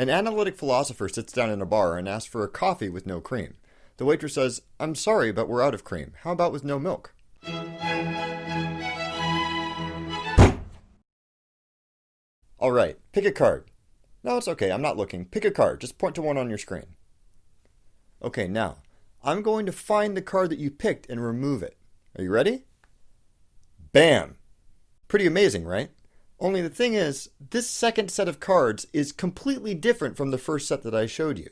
An analytic philosopher sits down in a bar and asks for a coffee with no cream. The waitress says, I'm sorry, but we're out of cream. How about with no milk? Alright, pick a card. No, it's okay, I'm not looking. Pick a card, just point to one on your screen. Okay, now, I'm going to find the card that you picked and remove it. Are you ready? Bam! Pretty amazing, right? Only the thing is, this second set of cards is completely different from the first set that I showed you.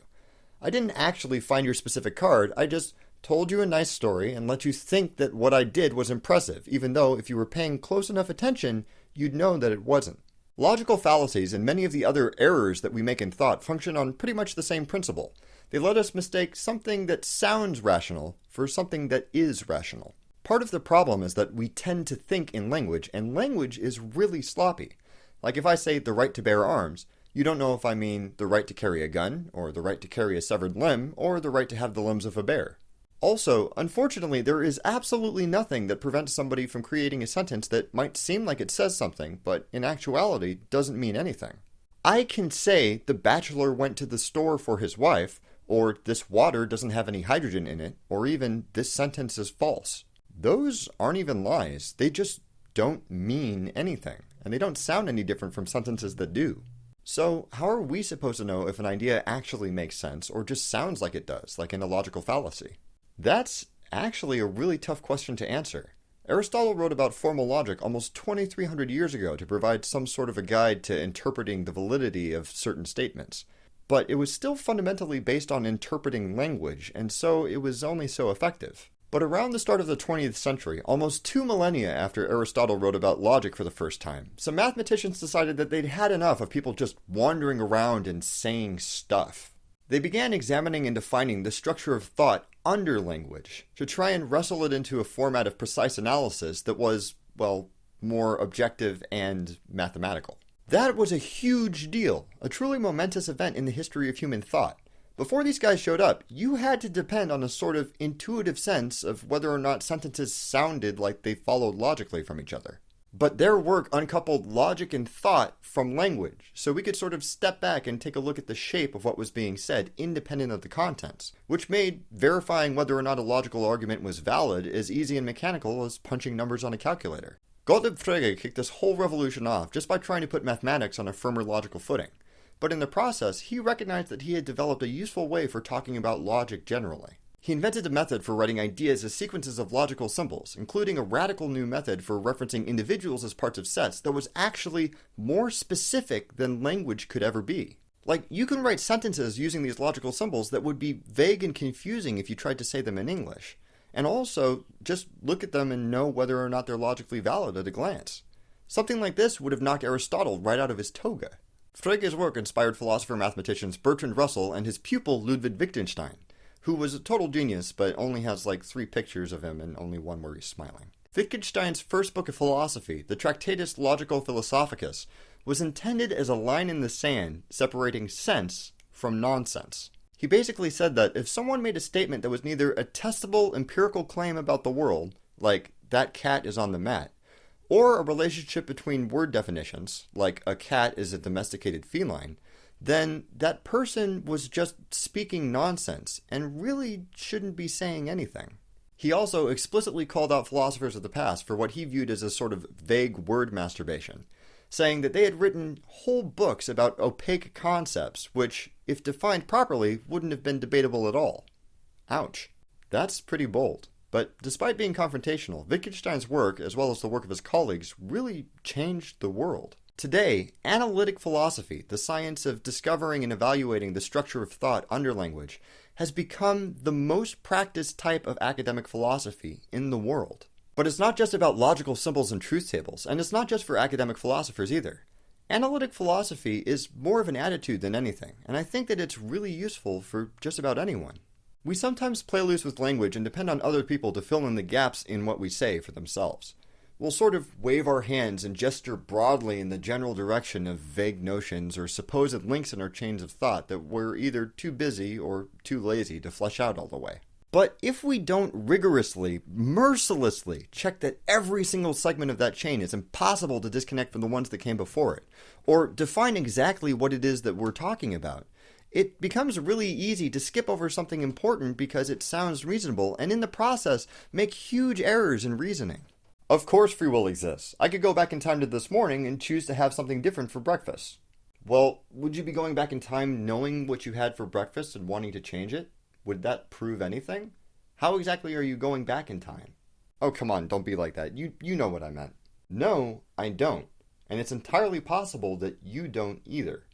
I didn't actually find your specific card, I just told you a nice story and let you think that what I did was impressive, even though if you were paying close enough attention, you'd know that it wasn't. Logical fallacies and many of the other errors that we make in thought function on pretty much the same principle. They let us mistake something that sounds rational for something that is rational. Part of the problem is that we tend to think in language, and language is really sloppy. Like if I say the right to bear arms, you don't know if I mean the right to carry a gun, or the right to carry a severed limb, or the right to have the limbs of a bear. Also, unfortunately, there is absolutely nothing that prevents somebody from creating a sentence that might seem like it says something, but in actuality doesn't mean anything. I can say the bachelor went to the store for his wife, or this water doesn't have any hydrogen in it, or even this sentence is false. Those aren't even lies, they just don't mean anything, and they don't sound any different from sentences that do. So, how are we supposed to know if an idea actually makes sense or just sounds like it does, like in a logical fallacy? That's actually a really tough question to answer. Aristotle wrote about formal logic almost 2300 years ago to provide some sort of a guide to interpreting the validity of certain statements. But it was still fundamentally based on interpreting language, and so it was only so effective. But around the start of the 20th century, almost two millennia after Aristotle wrote about logic for the first time, some mathematicians decided that they'd had enough of people just wandering around and saying stuff. They began examining and defining the structure of thought under language to try and wrestle it into a format of precise analysis that was, well, more objective and mathematical. That was a huge deal, a truly momentous event in the history of human thought. Before these guys showed up, you had to depend on a sort of intuitive sense of whether or not sentences sounded like they followed logically from each other. But their work uncoupled logic and thought from language, so we could sort of step back and take a look at the shape of what was being said, independent of the contents, which made verifying whether or not a logical argument was valid as easy and mechanical as punching numbers on a calculator. Gottlob Frege kicked this whole revolution off just by trying to put mathematics on a firmer logical footing. But in the process, he recognized that he had developed a useful way for talking about logic generally. He invented a method for writing ideas as sequences of logical symbols, including a radical new method for referencing individuals as parts of sets that was actually more specific than language could ever be. Like, you can write sentences using these logical symbols that would be vague and confusing if you tried to say them in English. And also, just look at them and know whether or not they're logically valid at a glance. Something like this would have knocked Aristotle right out of his toga. Frege's work inspired philosopher mathematicians Bertrand Russell and his pupil Ludwig Wittgenstein who was a total genius, but only has like three pictures of him and only one where he's smiling. Wittgenstein's first book of philosophy, the Tractatus Logico Philosophicus, was intended as a line in the sand separating sense from nonsense. He basically said that if someone made a statement that was neither a testable empirical claim about the world, like that cat is on the mat, or a relationship between word definitions, like a cat is a domesticated feline, then that person was just speaking nonsense and really shouldn't be saying anything. He also explicitly called out philosophers of the past for what he viewed as a sort of vague word masturbation, saying that they had written whole books about opaque concepts, which, if defined properly, wouldn't have been debatable at all. Ouch. That's pretty bold. But despite being confrontational, Wittgenstein's work, as well as the work of his colleagues, really changed the world. Today, analytic philosophy, the science of discovering and evaluating the structure of thought under language, has become the most practiced type of academic philosophy in the world. But it's not just about logical symbols and truth tables, and it's not just for academic philosophers either. Analytic philosophy is more of an attitude than anything, and I think that it's really useful for just about anyone. We sometimes play loose with language and depend on other people to fill in the gaps in what we say for themselves. We'll sort of wave our hands and gesture broadly in the general direction of vague notions or supposed links in our chains of thought that we're either too busy or too lazy to flesh out all the way. But if we don't rigorously, mercilessly check that every single segment of that chain is impossible to disconnect from the ones that came before it, or define exactly what it is that we're talking about, it becomes really easy to skip over something important because it sounds reasonable and in the process make huge errors in reasoning. Of course, free will exists. I could go back in time to this morning and choose to have something different for breakfast. Well, would you be going back in time knowing what you had for breakfast and wanting to change it? Would that prove anything? How exactly are you going back in time? Oh, come on, don't be like that. You, you know what I meant. No, I don't. And it's entirely possible that you don't either.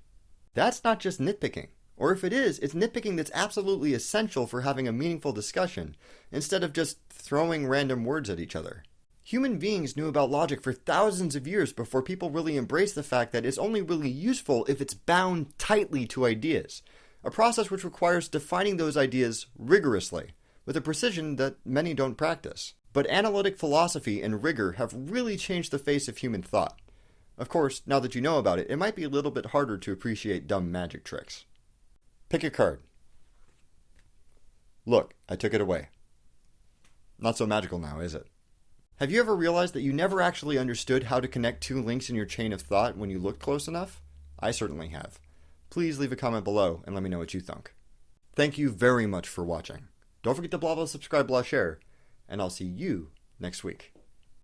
That's not just nitpicking. Or if it is, it's nitpicking that's absolutely essential for having a meaningful discussion, instead of just throwing random words at each other. Human beings knew about logic for thousands of years before people really embraced the fact that it's only really useful if it's bound tightly to ideas, a process which requires defining those ideas rigorously, with a precision that many don't practice. But analytic philosophy and rigor have really changed the face of human thought. Of course, now that you know about it, it might be a little bit harder to appreciate dumb magic tricks. Pick a card. Look, I took it away. Not so magical now, is it? Have you ever realized that you never actually understood how to connect two links in your chain of thought when you looked close enough? I certainly have. Please leave a comment below and let me know what you think. Thank you very much for watching. Don't forget to blah blah subscribe blah share, and I'll see you next week.